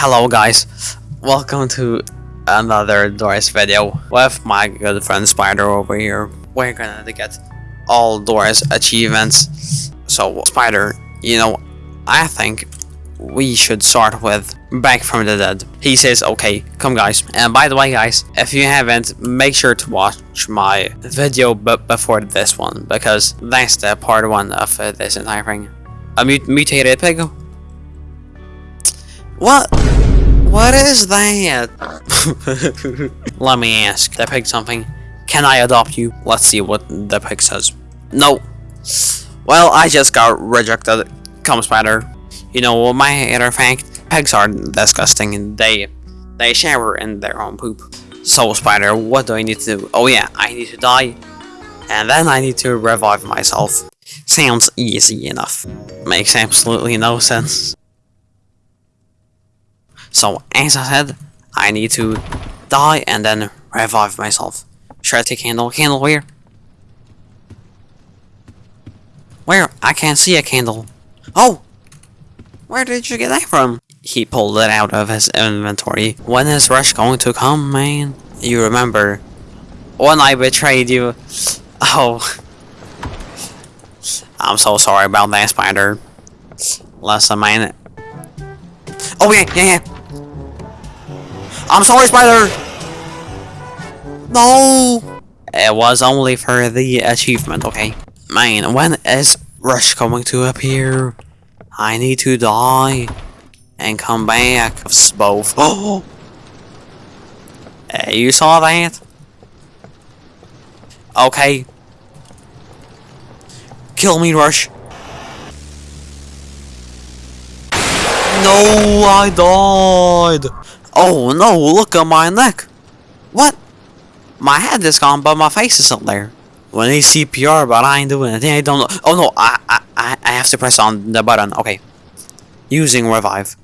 Hello guys, welcome to another Doors video with my good friend Spider over here. We're gonna get all Doors achievements. So Spider, you know, I think we should start with Back from the Dead. He says, okay, come guys. And by the way guys, if you haven't, make sure to watch my video before this one, because that's the part one of uh, this entire thing. A mut mutated pig? What? What is that? Let me ask the pig something. Can I adopt you? Let's see what the pig says. No. Well, I just got rejected. Come, spider. You know, what my other fact, pigs are disgusting. They, they shower in their own poop. So, spider, what do I need to do? Oh yeah, I need to die. And then I need to revive myself. Sounds easy enough. Makes absolutely no sense. So, as I said, I need to die and then revive myself. Should I take candle? Candle where? Where? I can't see a candle. Oh! Where did you get that from? He pulled it out of his inventory. When is Rush going to come, man? You remember when I betrayed you? Oh. I'm so sorry about that, Spider. Listen, man. Oh, yeah, yeah, yeah. I'm sorry, Spider! No! It was only for the achievement, okay? Man, when is Rush coming to appear? I need to die and come back. Both. Oh! Eh, hey, you saw that? Okay. Kill me, Rush. No, I died. Oh no, look at my neck. What? My head is gone, but my face is up there. When they CPR, but I ain't doing anything. I don't know. Oh no, I, I, I have to press on the button. Okay. Using revive.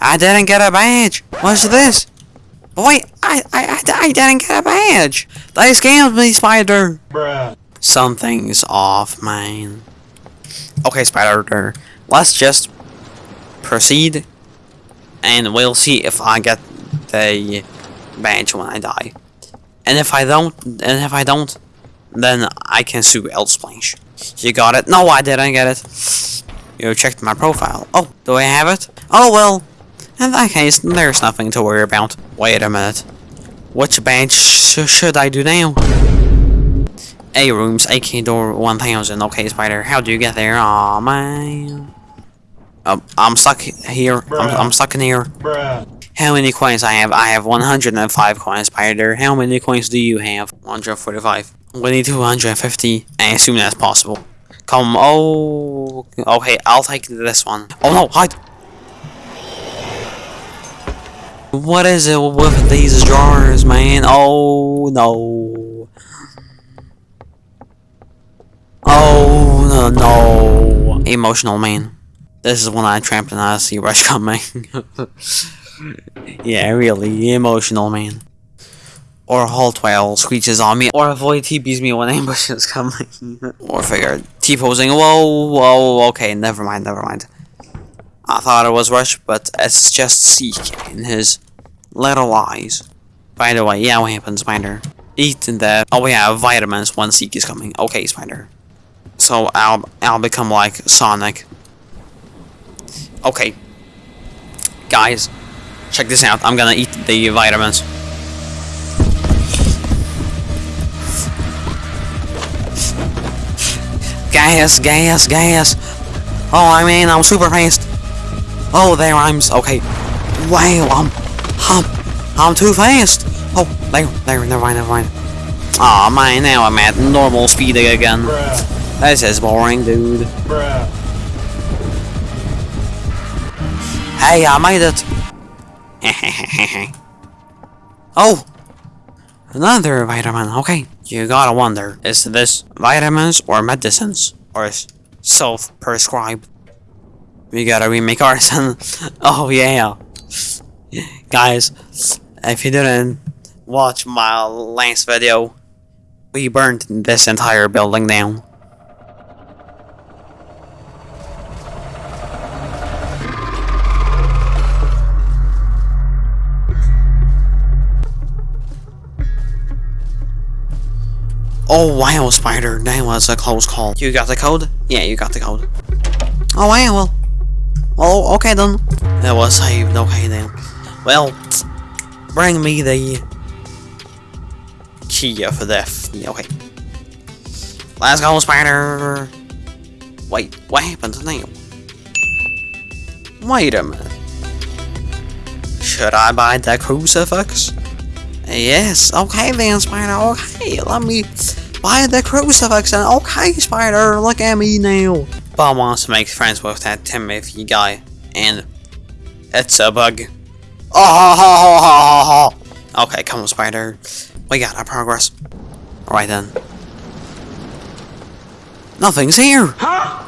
I didn't get a badge. What's this? Wait, I, I, I, I didn't get a badge. They scammed me, Spider. Bruh. Something's off, man. Okay, Spider, let's just proceed, and we'll see if I get the badge when I die. And if I don't, and if I don't, then I can sue LSPLASH. You got it? No, I didn't get it. You checked my profile. Oh, do I have it? Oh well. In that case, there's nothing to worry about. Wait a minute. Which badge sh should I do now? A rooms, AK door 1000. Okay, Spider, how do you get there? Aw, man. Um, I'm stuck here. I'm, I'm stuck in here. Bruh. How many coins I have? I have 105 coins, Spider. How many coins do you have? 145. We need 250 as soon as possible. Come, oh, okay, I'll take this one. Oh no, hide! What is it with these jars, man? Oh no. Oh no, no. Emotional man. This is when I tramped and I see Rush coming. yeah, really, emotional man. Or halt while screeches on me, or avoid TPs me when ambush is coming. or figure T-posing, whoa, whoa, okay, never mind, never mind. I thought it was Rush, but it's just Seek in his little eyes. By the way, yeah, what happens, Spider? Eat the, oh yeah, vitamins when Seek is coming. Okay, Spider. So I'll, I'll become like Sonic. Okay. Guys, check this out. I'm gonna eat the vitamins. Gas, gas, gas. Oh, I mean, I'm super fast. Oh, there I'm, okay. Wow, I'm, I'm, I'm too fast. Oh, there, there, never mind, never mind. Aw, oh, man, now I'm at normal speed again. Bruh. This is boring, dude. Bruh. Hey, I made it! oh! Another vitamin, okay. You gotta wonder, is this vitamins or medicines? Or self-prescribed? We gotta remake arson. oh yeah. Guys, if you didn't watch my last video, we burned this entire building down. Oh wow, Spider, that was a close call. You got the code? Yeah, you got the code. Oh wow, well, well, okay then. That was saved. Okay then. Well, bring me the key for. Yeah, okay. Let's go, Spider. Wait, what happened to now? Wait a minute. Should I buy the crucifix? Yes, okay then, Spider, okay, let me buy the crucifix and okay, Spider, look at me now. Bob wants to make friends with that Timothy guy, and it's a bug. Oh, ho, ho, ho, ho, ho. Okay, come on, Spider. We got our progress. Alright then. Nothing's here! Huh?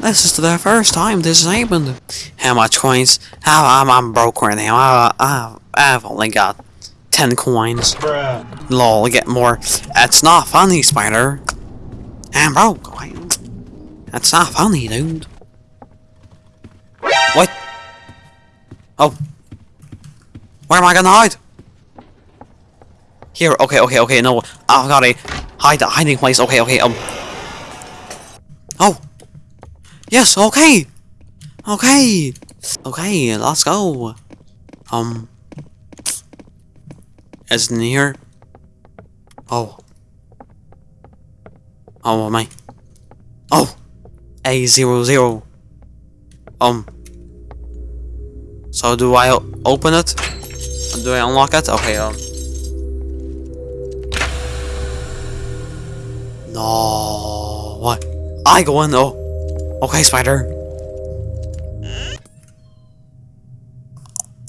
This is the first time this has happened. How much coins? How I'm, I'm broke right now. I, I, I've only got 10 coins. Bruh. Lol, get more. That's not funny, Spider. I'm broke. That's not funny, dude. What? Oh. Where am I gonna hide? Here, okay, okay, okay, no. I've got a hide the hiding place. Okay, okay, um. Oh. Yes, okay. Okay. Okay, let's go. Um. Isn't here? Oh. Oh, am I? Oh! A00. zero zero. Um. So do I open it? Do I unlock it? Okay, um. No. What? I go in Oh. Okay, spider.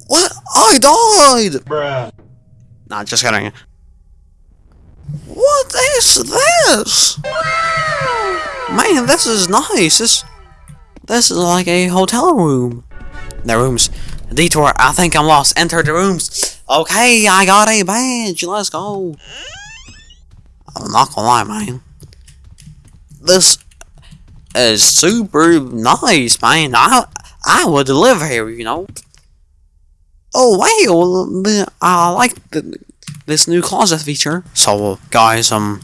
What? I died! Bruh. Not just kidding. What is this? Man, this is nice. This, this is like a hotel room. The rooms. Detour. I think I'm lost. Enter the rooms. Okay, I got a badge. Let's go. I'm not gonna lie, man. This is super nice, man. I I would live here, you know. Oh wow, I like the, this new closet feature. So guys, um,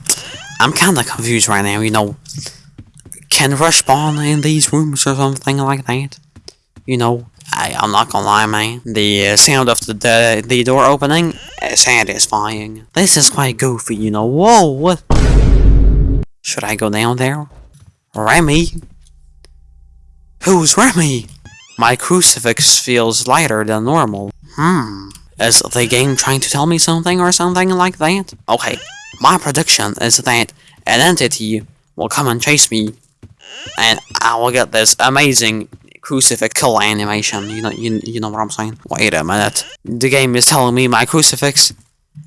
I'm kind of confused right now. You know, can rush spawn in these rooms or something like that? You know, I, I'm not gonna lie, man. The uh, sound of the, the the door opening is satisfying. This is quite goofy, you know. Whoa, what? Should I go down there? Remy? Who's Remy? My crucifix feels lighter than normal. Hmm. Is the game trying to tell me something or something like that? Okay, my prediction is that an entity will come and chase me, and I will get this amazing crucifix kill animation. You know, you, you know what I'm saying? Wait a minute. The game is telling me my crucifix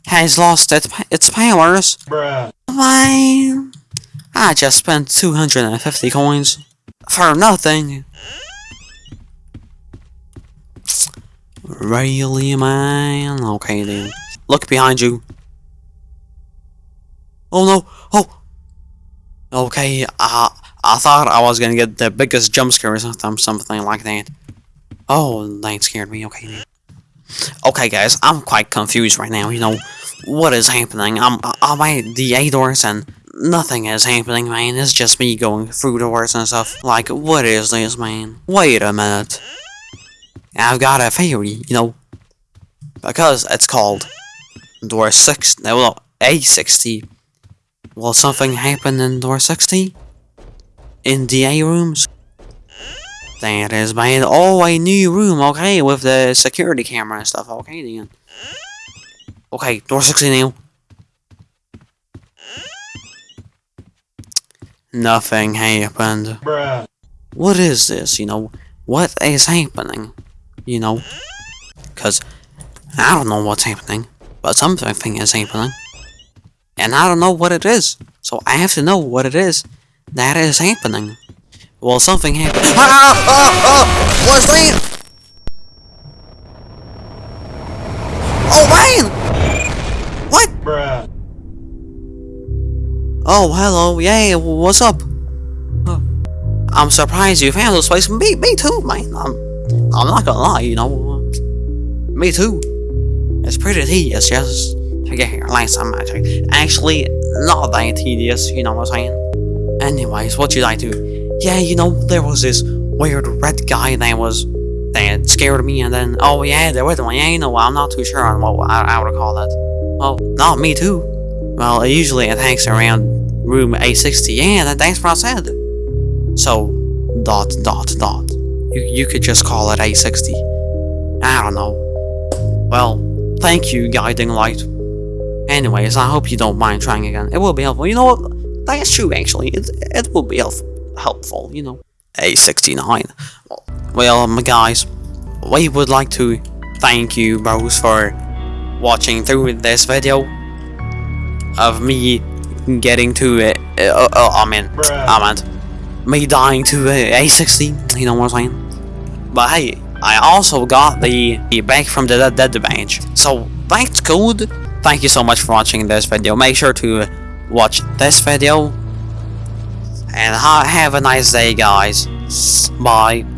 has lost its, its powers. Bruh. Man, I just spent 250 coins for nothing. Really, man? Okay, then. Look behind you. Oh no! Oh! Okay, I, I thought I was gonna get the biggest jump scare or something, something like that. Oh, that scared me. Okay, then. Okay, guys, I'm quite confused right now. You know, what is happening? I'm, I'm at the A doors and nothing is happening, man. It's just me going through doors and stuff. Like, what is this, man? Wait a minute. I've got a theory, you know, because it's called door 6, no, well, A60. Will something happen in door 60? In the A rooms? That is, man. Oh, a new room, okay, with the security camera and stuff, okay, then. Okay, door 60 now. Nothing happened. Bruh. What is this, you know? What is happening? You know? Because I don't know what's happening, but something is happening. And I don't know what it is. So I have to know what it is that is happening. Well, something happened. Ah, ah, ah, what's that? Oh, man! What? Bruh. Oh, hello. Yeah, what's up? I'm surprised you found this place. Me, me too, man. I'm, I'm not gonna lie, you know. Me too. It's pretty tedious just to get here, time I checked. Actually, not that tedious, you know what I'm saying? Anyways, what should I do? Yeah, you know, there was this weird red guy that was that scared me, and then oh yeah, there was one. Yeah, you know, I'm not too sure on what I, I would call that. Oh, not me too. Well, it usually attacks around room A60. Yeah, that, that's what I said. So, dot dot dot. You you could just call it A60. I don't know. Well, thank you, guiding light. Anyways, I hope you don't mind trying again. It will be helpful. You know what? That's true, actually. It, it will be help helpful, you know. A69. Well, my guys, we would like to thank you, bros, for watching through this video of me getting to it. Uh, uh, I mean, I meant me dying to uh, A60. You know what I'm saying? But hey, I also got the, the back from the dead, badge. So that's good. Thank you so much for watching this video. Make sure to watch this video. And ha have a nice day, guys. Bye.